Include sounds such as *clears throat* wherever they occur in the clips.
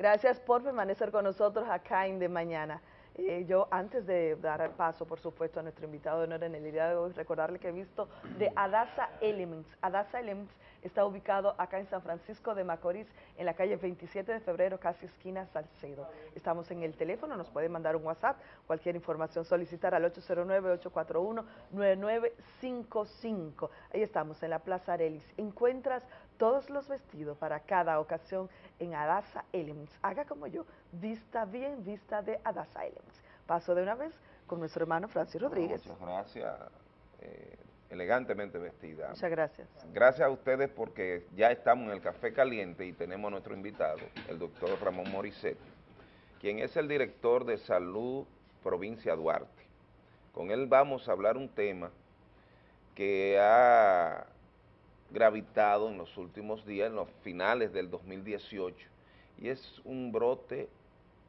Gracias por permanecer con nosotros acá en De Mañana. Eh, yo, antes de dar paso, por supuesto, a nuestro invitado de honor en el día de hoy, recordarle que he visto de Adasa Elements. Adasa Elements está ubicado acá en San Francisco de Macorís, en la calle 27 de febrero, casi esquina Salcedo. Estamos en el teléfono, nos puede mandar un WhatsApp, cualquier información solicitar al 809-841-9955. Ahí estamos, en la Plaza Arelis. Encuentras todos los vestidos para cada ocasión en Adasa Elements. Haga como yo, vista bien, vista de Adasa Elements. Paso de una vez con nuestro hermano Francis Rodríguez. Muchas gracias. Eh, elegantemente vestida. Muchas gracias. Gracias a ustedes porque ya estamos en el Café Caliente y tenemos a nuestro invitado, el doctor Ramón Morisset, quien es el director de Salud Provincia Duarte. Con él vamos a hablar un tema que ha gravitado en los últimos días, en los finales del 2018, y es un brote,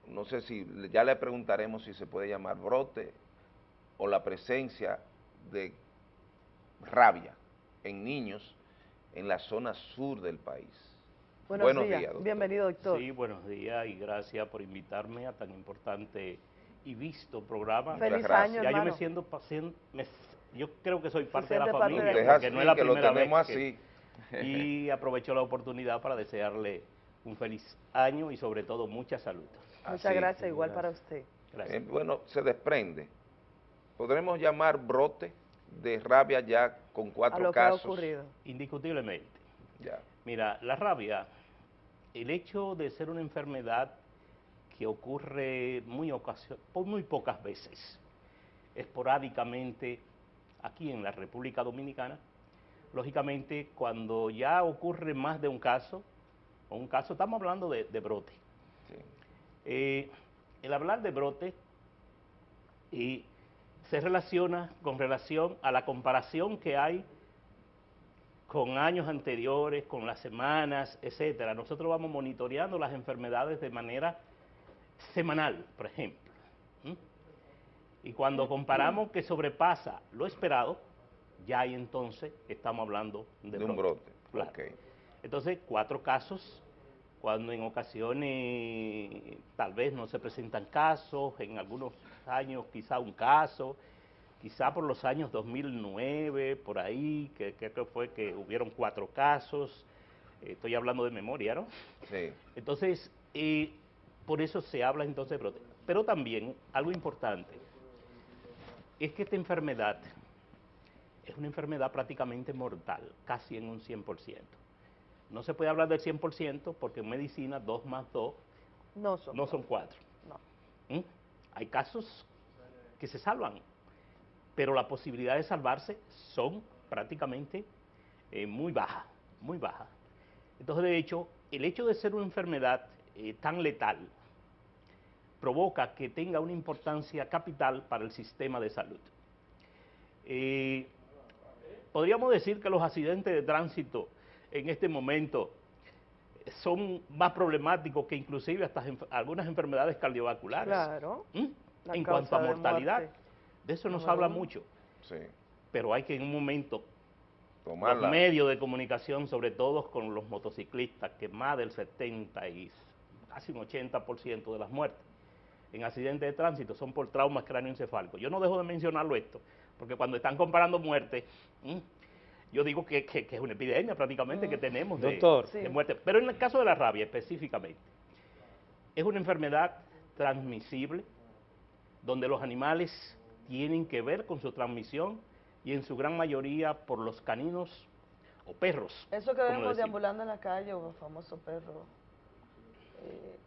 no sé si, ya le preguntaremos si se puede llamar brote o la presencia de rabia en niños en la zona sur del país. Buenos, días, bienvenido doctor. Sí, buenos días y gracias por invitarme a tan importante y visto programa. Feliz año, Ya yo me siento paciente, yo creo que soy parte de la familia, porque no es la primera vez así. y *laughs* aprovecho la oportunidad para desearle un feliz año y sobre todo mucha salud. Muchas gracias, igual para usted. Eh, bueno, se desprende. ¿Podremos llamar brote de rabia ya con cuatro casos? ocurrido. Indiscutiblemente. Ya. Mira, la rabia, el hecho de ser una enfermedad que ocurre muy, muy pocas veces, esporádicamente aquí en la República Dominicana, lógicamente cuando ya ocurre más de un caso, o un caso, estamos hablando de, brote. Eh, el hablar de brote y se relaciona con relación a la comparación que hay con años anteriores, con las semanas, etcétera. Nosotros vamos monitoreando las enfermedades de manera semanal, por ejemplo. Y cuando comparamos que sobrepasa lo esperado, ya ahí entonces estamos hablando de, un brote. Entonces, cuatro casos, cuando en ocasiones tal vez no se presentan casos, en algunos años quizá un caso, quizá por los años 2009, por ahí, que creo que fue que hubieron cuatro casos, estoy hablando de memoria, ¿no? Sí. Entonces, por eso se habla entonces de brote. Pero también, algo importante, es que esta enfermedad es una enfermedad prácticamente mortal, casi en un 100%. No se puede hablar del 100% porque en medicina 2 más 2 no son, no son 4. No. ¿Mm? Hay casos que se salvan, pero la posibilidad de salvarse son prácticamente eh, muy bajas, muy bajas. Entonces, de hecho, el hecho de ser una enfermedad eh, tan letal provoca que tenga una importancia capital para el sistema de salud. Eh, podríamos decir que los accidentes de tránsito en este momento son más problemáticos que inclusive hasta algunas enfermedades cardiovasculares. Claro. ¿Mm? En cuanto a mortalidad, de, eso nos habla mucho. Sí. Pero hay que en un momento los medios de comunicación, sobre todo con los motociclistas, que más del 70 y casi un 80% de las muertes en accidentes de tránsito son por traumas cráneoencefálicos. Yo no dejo de mencionarlo esto, porque cuando están comparando muerte, yo digo que, es una epidemia prácticamente que tenemos de, de muerte. Pero en el caso de la rabia específicamente, es una enfermedad transmisible donde los animales tienen que ver con su transmisión y en su gran mayoría por los caninos o perros. Eso que vemos deambulando en la calle, o famoso perro. Eh,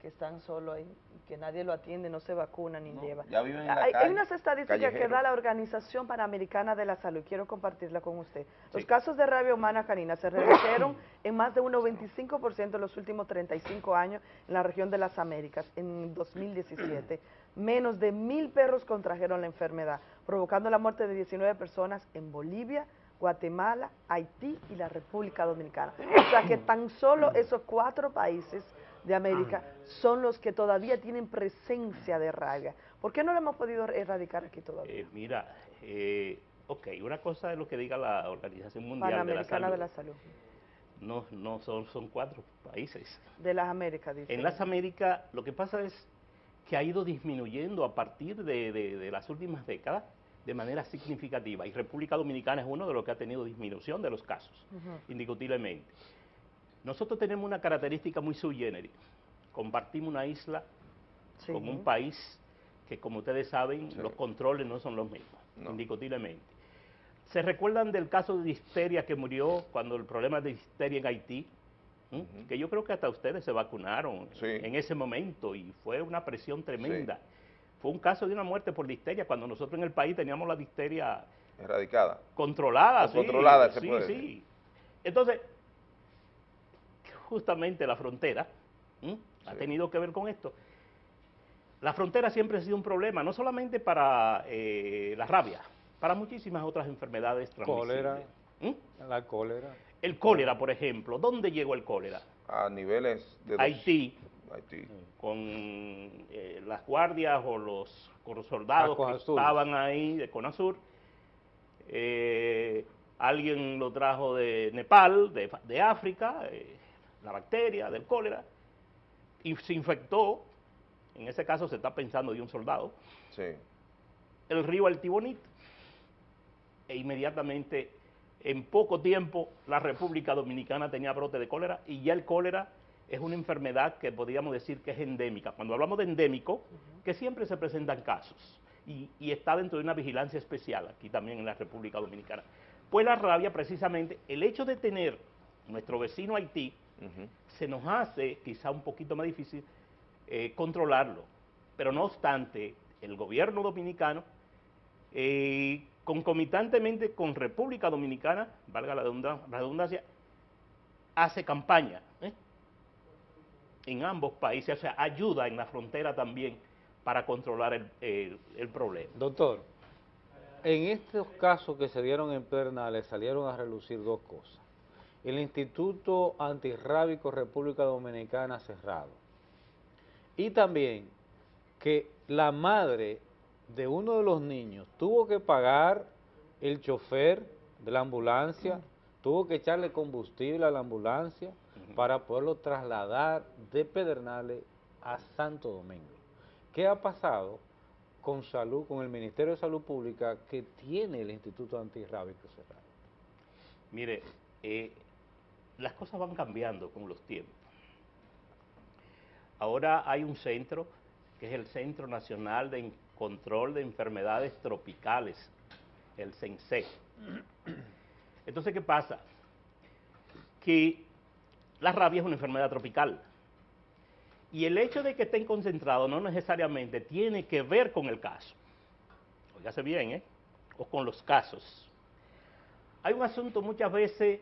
que, están solo ahí, que nadie lo atiende, no se vacuna ni lleva. hay, unas estadísticas que da la Organización Panamericana de la Salud, quiero compartirla con usted. Los casos de rabia humana canina se redujeron *coughs* en más de un 95% en los últimos 35 años en la región de las Américas, en 2017. *coughs* Menos de mil perros contrajeron la enfermedad, provocando la muerte de 19 personas en Bolivia, Guatemala, Haití y la República Dominicana. O sea que tan solo *coughs* esos cuatro países de América son los que todavía tienen presencia de rabia. ¿Por qué no lo hemos podido erradicar aquí todavía? Eh, mira, eh, ok, una cosa es lo que diga la Organización Mundial de la, Salud. No, no son, son cuatro países. De las Américas, dice. En las Américas lo que pasa es que ha ido disminuyendo a partir de, las últimas décadas de manera significativa. Y República Dominicana es uno de los que ha tenido disminución de los casos, indiscutiblemente. Nosotros tenemos una característica muy sui generis. Compartimos una isla con un país que, como ustedes saben, los controles no son los mismos, indiscutiblemente. ¿Se recuerdan del caso de disteria que murió cuando el problema de disteria en Haití? Que yo creo que hasta ustedes se vacunaron en ese momento y fue una presión tremenda. Fue un caso de una muerte por disteria cuando nosotros en el país teníamos la disteria erradicada. Controlada, sí. Controlada, se sí, sí. Entonces, justamente la frontera ha tenido que ver con esto. La frontera siempre ha sido un problema, no solamente para eh, la rabia, para muchísimas otras enfermedades transmisibles. Cólera, la cólera. El cólera, por ejemplo, ¿dónde llegó el cólera? A niveles de... Haití, Haití. con eh, las guardias o los, soldados que estaban ahí de Conasur. Eh, alguien lo trajo de Nepal, de, África, eh, la bacteria del cólera, y se infectó, en ese caso se está pensando de un soldado, sí. el río Altibonito e inmediatamente, en poco tiempo, la República Dominicana tenía brote de cólera y ya el cólera es una enfermedad que podríamos decir que es endémica. Cuando hablamos de endémico, que siempre se presentan casos y, está dentro de una vigilancia especial aquí también en la República Dominicana. Pues la rabia, precisamente, el hecho de tener nuestro vecino Haití, se nos hace quizá un poquito más difícil eh, controlarlo. Pero no obstante, el gobierno dominicano eh, concomitantemente con República Dominicana, valga la redundancia, hace campaña ¿eh? en ambos países, o sea, ayuda en la frontera también para controlar el, el, problema. Doctor, en estos casos que se dieron en Pernales salieron a relucir dos cosas. El Instituto Antirrábico República Dominicana cerrado. Y también que la madre de uno de los niños tuvo que pagar el chofer de la ambulancia, tuvo que echarle combustible a la ambulancia para poderlo trasladar de Pedernales a Santo Domingo. ¿Qué ha pasado con salud, con el Ministerio de Salud Pública que tiene el Instituto Antirrábico cerrado? Mire, eh, las cosas van cambiando con los tiempos. Ahora hay un centro que es el Centro Nacional de Control de Enfermedades Tropicales, el CENSE. Entonces, ¿qué pasa? Que la rabia es una enfermedad tropical. Y el hecho de que estén concentrados no necesariamente tiene que ver con el caso. Óigase bien, ¿eh? O con los casos. Hay un asunto muchas veces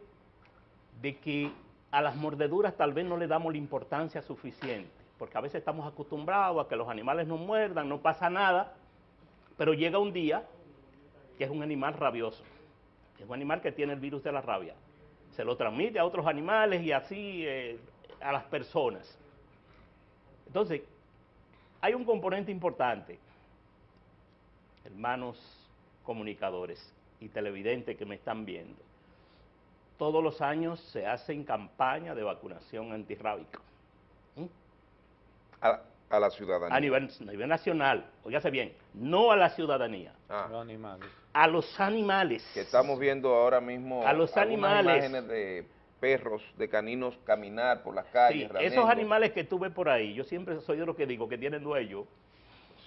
de que a las mordeduras tal vez no le damos la importancia suficiente porque a veces estamos acostumbrados a que los animales no muerdan, no pasa nada, pero llega un día que es un animal rabioso, es un animal que tiene el virus de la rabia, se lo transmite a otros animales y así eh, a las personas. Entonces, hay un componente importante, hermanos comunicadores y televidentes que me están viendo. Todos los años se hacen campañas de vacunación antirrábica. A, la ciudadanía. A nivel, nacional, oígase bien, no a la ciudadanía. A los animales. A los animales. Que estamos viendo ahora mismo a los animales. imágenes de perros, de caninos caminar por las calles. Sí, esos animales que tú ves por ahí, yo siempre soy de lo que digo, que tienen dueño.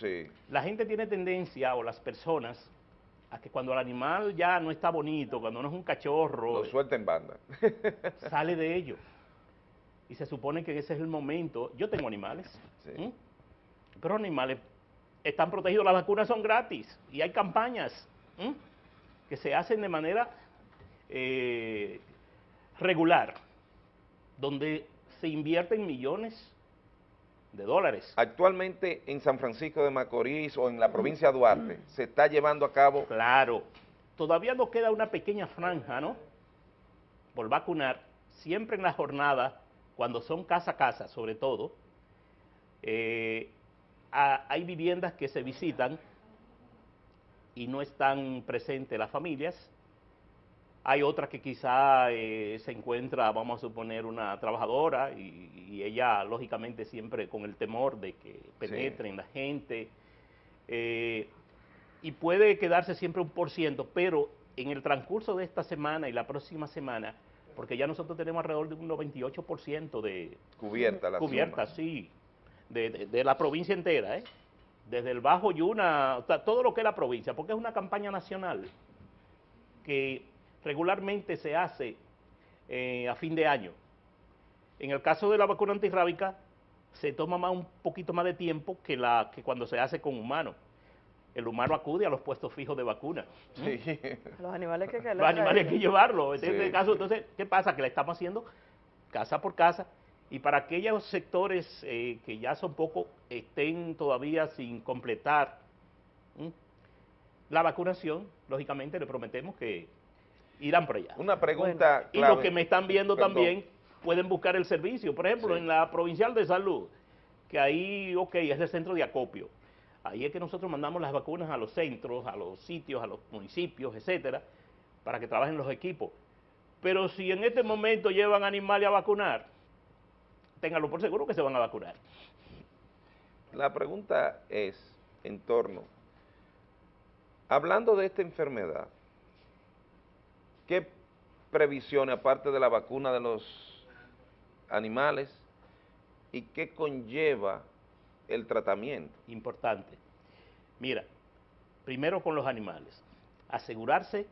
Sí. La gente tiene tendencia, o las personas, a que cuando el animal ya no está bonito, cuando no es un cachorro... Lo suelta en banda. *laughs* sale de ellos y se supone que ese es el momento. Yo tengo animales, pero animales están protegidos, las vacunas son gratis y hay campañas que se hacen de manera eh, regular, donde se invierten millones de dólares. Actualmente en San Francisco de Macorís o en la provincia de Duarte se está llevando a cabo... Claro, todavía nos queda una pequeña franja, ¿no? Por vacunar, siempre en la jornada cuando son casa a casa, sobre todo, eh, hay viviendas que se visitan y no están presentes las familias, Hay otra que quizá eh, se encuentra, vamos a suponer, una trabajadora y, ella, lógicamente, siempre con el temor de que penetre en la gente. Eh, y puede quedarse siempre un por ciento, pero en el transcurso de esta semana y la próxima semana, porque ya nosotros tenemos alrededor de un 98% de... Cubierta la Cubierta, sí, de, de, la provincia entera, ¿eh? Desde el Bajo Yuna, o sea, todo lo que es la provincia, porque es una campaña nacional que regularmente se hace eh, a fin de año. En el caso de la vacuna antirrábica, se toma más, un poquito más de tiempo que, la, que cuando se hace con humanos. El humano acude a los puestos fijos de vacuna. *laughs* Los animales que, Los animales hay que llevarlo. En este caso, entonces, ¿qué pasa? Que la estamos haciendo casa por casa y para aquellos sectores eh, que ya son poco, estén todavía sin completar la vacunación, lógicamente le prometemos que irán por allá. Una pregunta Y los que me están viendo también pueden buscar el servicio. Por ejemplo, en la Provincial de Salud, que ahí, ok, es el centro de acopio. Ahí es que nosotros mandamos las vacunas a los centros, a los sitios, a los municipios, etcétera, para que trabajen los equipos. Pero si en este momento llevan animales a vacunar, ténganlo por seguro que se van a vacunar. La pregunta es en torno, hablando de esta enfermedad, ¿Qué previsiones, aparte de la vacuna de los animales, y qué conlleva el tratamiento? Importante. Mira, primero con los animales. Asegurarse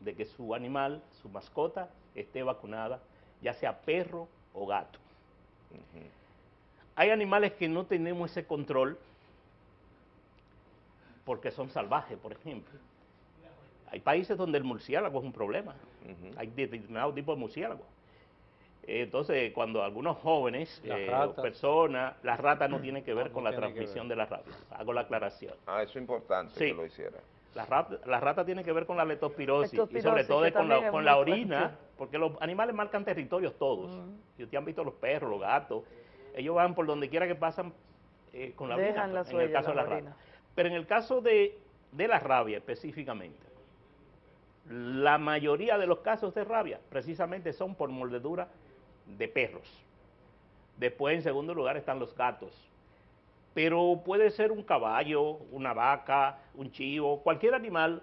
de que su animal, su mascota, esté vacunada, ya sea perro o gato. Hay animales que no tenemos ese control porque son salvajes, por ejemplo hay países donde el murciélago es un problema. Hay determinados tipos de murciélagos. Entonces, cuando algunos jóvenes eh, o personas, las ratas no *clears throat* tienen que ver con la transmisión de la rabia. Hago la aclaración. Ah, eso es importante que lo hiciera. La rata, la rata tiene que ver con la leptospirosis, y sobre todo con, la, con la, orina, porque los animales marcan territorios todos. Si ustedes han visto los perros, los gatos, ellos van por donde quiera que pasan eh, con la orina, en el caso de la rata. Pero en el caso de, de la rabia específicamente, la mayoría de los casos de rabia precisamente son por mordedura de perros. Después, en segundo lugar, están los gatos. Pero puede ser un caballo, una vaca, un chivo, cualquier animal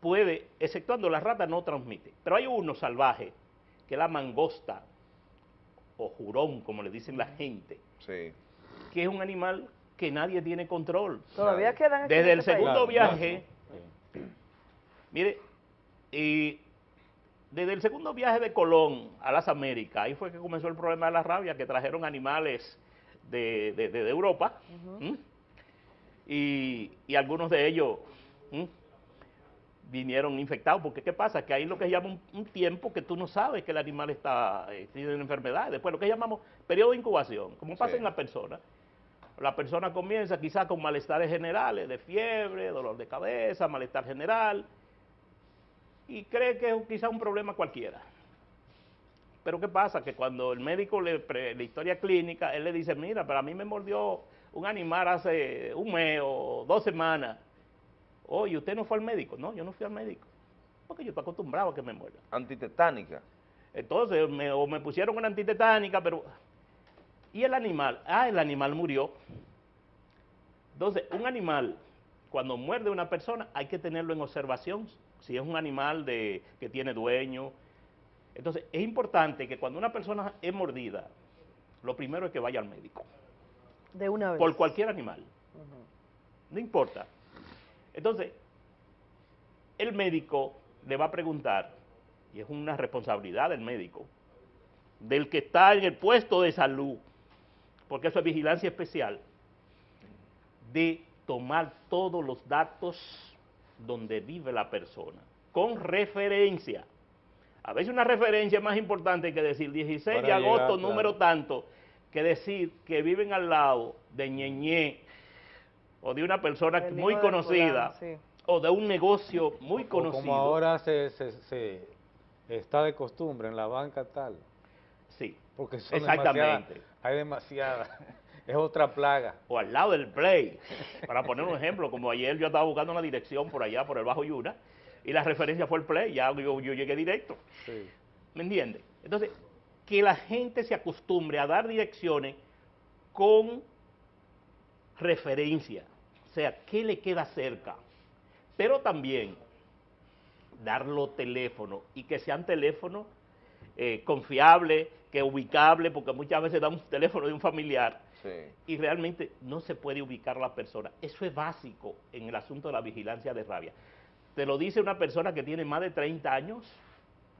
puede, exceptuando la rata, no transmite. Pero hay uno salvaje, que es la mangosta, o jurón, como le dicen la gente, que es un animal que nadie tiene control. Todavía quedan Desde el este segundo viaje, mire, y desde el segundo viaje de Colón a las Américas, ahí fue que comenzó el problema de la rabia, que trajeron animales de, Europa, y, algunos de ellos vinieron infectados, porque ¿qué pasa? Que ahí lo que llama un, tiempo que tú no sabes que el animal está eh, tiene una enfermedad, después lo que llamamos periodo de incubación, como pasa en la persona. La persona comienza quizás con malestares generales, de fiebre, dolor de cabeza, malestar general, y cree que es quizá un problema cualquiera. Pero ¿qué pasa? Que cuando el médico le la historia clínica, él le dice, mira, para mí me mordió un animal hace un mes o dos semanas. Oye, ¿usted no fue al médico? No, yo no fui al médico. Porque yo estoy acostumbrado a que me muerda. Antitetánica. Entonces, me, o me pusieron una antitetánica, pero... ¿Y el animal? Ah, el animal murió. Entonces, un animal, cuando muerde a una persona, hay que tenerlo en observación si es un animal de, que tiene dueño. Entonces, es importante que cuando una persona es mordida, lo primero es que vaya al médico. De una vez. Por cualquier animal. No importa. Entonces, el médico le va a preguntar, y es una responsabilidad del médico, del que está en el puesto de salud, porque eso es vigilancia especial, de tomar todos los datos donde vive la persona, con referencia. A veces una referencia es más importante que decir 16 de agosto, número tanto, que decir que viven al lado de Ñeñé o de una persona muy conocida o de un negocio muy conocido. Como ahora se, se, está de costumbre en la banca tal. Sí, porque exactamente. hay demasiadas *laughs* es otra plaga. O al lado del play, para poner un ejemplo, como ayer yo estaba buscando una dirección por allá, por el Bajo Yuna, y la referencia fue el play, ya yo, llegué directo. ¿Me entiendes? Entonces, que la gente se acostumbre a dar direcciones con referencia, o sea, ¿qué le queda cerca? Pero también dar los teléfonos y que sean teléfonos eh, confiables, que ubicables, porque muchas veces damos un teléfono de un familiar y realmente no se puede ubicar la persona. Eso es básico en el asunto de la vigilancia de rabia. Te lo dice una persona que tiene más de 30 años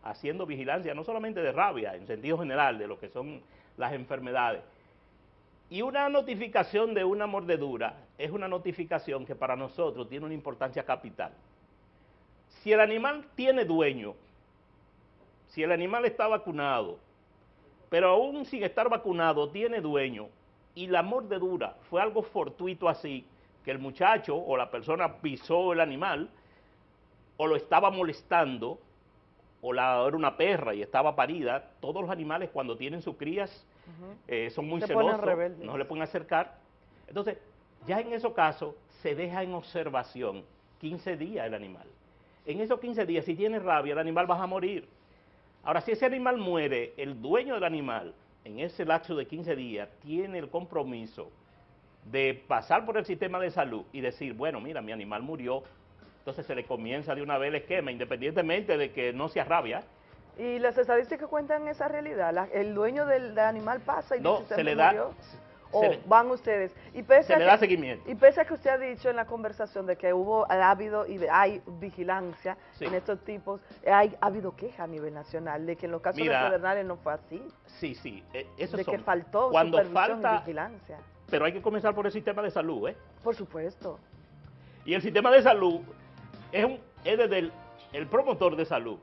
haciendo vigilancia, no solamente de rabia, en sentido general, de lo que son las enfermedades. Y una notificación de una mordedura es una notificación que para nosotros tiene una importancia capital. Si el animal tiene dueño, si el animal está vacunado, pero aún sin estar vacunado tiene dueño, y la mordedura fue algo fortuito así, que el muchacho o la persona pisó el animal, o lo estaba molestando, o la, era una perra y estaba parida, todos los animales cuando tienen sus crías eh, son muy celosos, no le pueden acercar. Entonces, ya en esos casos se deja en observación 15 días el animal. En esos 15 días, si tiene rabia, el animal va a morir. Ahora, si ese animal muere, el dueño del animal, en ese lapso de 15 días, tiene el compromiso de pasar por el sistema de salud y decir, bueno, mira, mi animal murió, entonces se le comienza de una vez el esquema, independientemente de que no sea rabia. ¿Y las estadísticas cuentan esa realidad? ¿El dueño del, animal pasa y no, dice, se, le da, o van ustedes. Y pese se le da seguimiento. Y pese a que usted ha dicho en la conversación de que hubo, ha habido y hay vigilancia en estos tipos, hay, ha habido queja a nivel nacional de que en los casos de Pedernales no fue así. Sí, sí, e, eso De que faltó Cuando supervisión falta, y vigilancia. Pero hay que comenzar por el sistema de salud, ¿eh? Por supuesto. Y el sistema de salud es, un, es desde el, promotor de salud,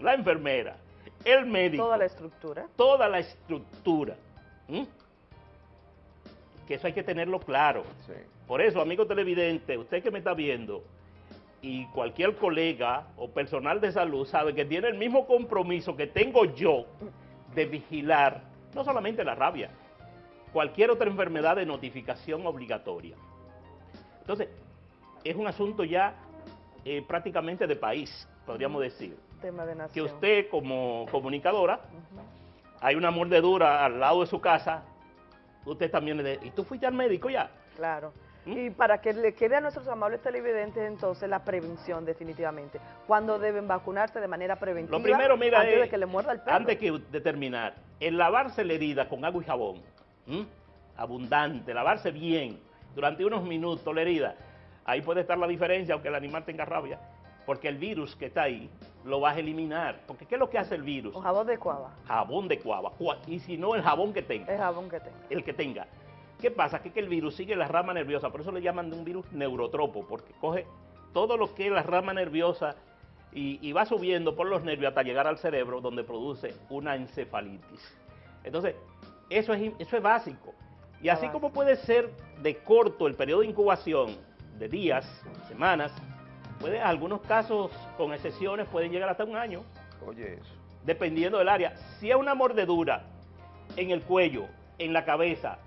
la enfermera, el médico. Toda la estructura. Toda la estructura que eso hay que tenerlo claro. Por eso, amigo televidente, usted que me está viendo, y cualquier colega o personal de salud sabe que tiene el mismo compromiso que tengo yo de vigilar, no solamente la rabia, cualquier otra enfermedad de notificación obligatoria. Entonces, es un asunto ya eh, prácticamente de país, podríamos decir. Tema de Que usted como comunicadora, hay una mordedura al lado de su casa, usted también le ¿y tú fuiste al médico ya? Claro. ¿Mm? Y para que le quede a nuestros amables televidentes entonces la prevención definitivamente. ¿Cuándo deben vacunarse de manera preventiva? Lo primero, mira, antes de que le muerda el perro. Antes de terminar, el lavarse la herida con agua y jabón, abundante, lavarse bien durante unos minutos la herida, ahí puede estar la diferencia aunque el animal tenga rabia porque el virus que está ahí lo vas a eliminar. Porque ¿qué es lo que hace el virus? Un jabón de cuava. Jabón de cuava. Y si no, el jabón que tenga. El jabón que tenga. El que tenga. ¿Qué pasa? Que, que el virus sigue la rama nerviosa, por eso le llaman de un virus neurotropo, porque coge todo lo que es la rama nerviosa y, va subiendo por los nervios hasta llegar al cerebro, donde produce una encefalitis. Entonces, eso es, eso es básico. Y así como puede ser de corto el periodo de incubación, de días, semanas, Puede, algunos casos, con excepciones, pueden llegar hasta un año. Oye, eso. Dependiendo del área. Si es una mordedura en el cuello, en la cabeza,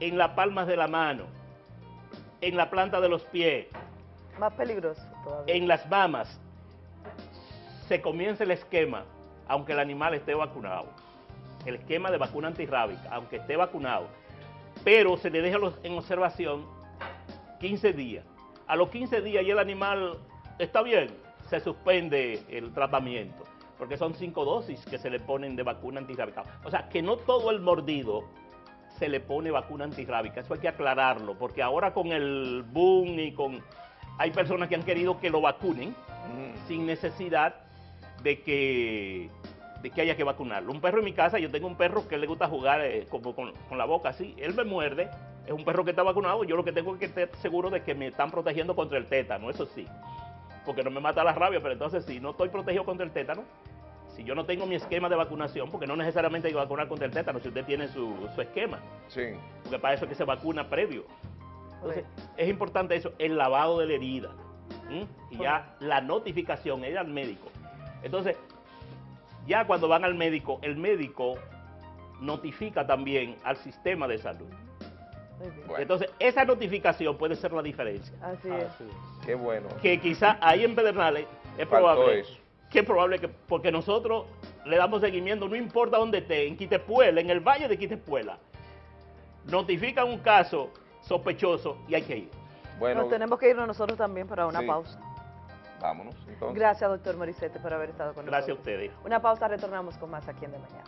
en las palmas de la mano, en la planta de los pies. Más peligroso todavía. En las mamas, se comienza el esquema, aunque el animal esté vacunado. El esquema de vacuna antirrábica, aunque esté vacunado. Pero se le deja en observación 15 días a los 15 días y el animal está bien, se suspende el tratamiento, porque son cinco dosis que se le ponen de vacuna antirrábica. O sea, que no todo el mordido se le pone vacuna antirrábica, eso hay que aclararlo, porque ahora con el boom y con... Hay personas que han querido que lo vacunen sin necesidad de que, de que haya que vacunarlo. Un perro en mi casa, yo tengo un perro que le gusta jugar eh, como con, con la boca así, él me muerde es un perro que está vacunado, yo lo que tengo es que estar seguro de que me están protegiendo contra el tétano, eso sí, porque no me mata la rabia, pero entonces si no estoy protegido contra el tétano, si yo no tengo mi esquema de vacunación, porque no necesariamente hay que vacunar contra el tétano si usted tiene su, esquema, sí. porque para eso es que se vacuna previo. Entonces, es importante eso, el lavado de la herida, y ya la notificación es al médico. Entonces, ya cuando van al médico, el médico notifica también al sistema de salud Entonces, esa notificación puede ser la diferencia. Así es. Qué bueno. Que quizá ahí en Pedernales es probable. Que es probable que, porque nosotros le damos seguimiento, no importa dónde esté, en Quitepuela, en el valle de Quitepuela, notifican un caso sospechoso y hay que ir. Bueno, tenemos que irnos nosotros también para una pausa. Vámonos, entonces. Gracias, doctor Morisete, por haber estado con nosotros. Gracias a ustedes. Una pausa, retornamos con más aquí en De Mañana.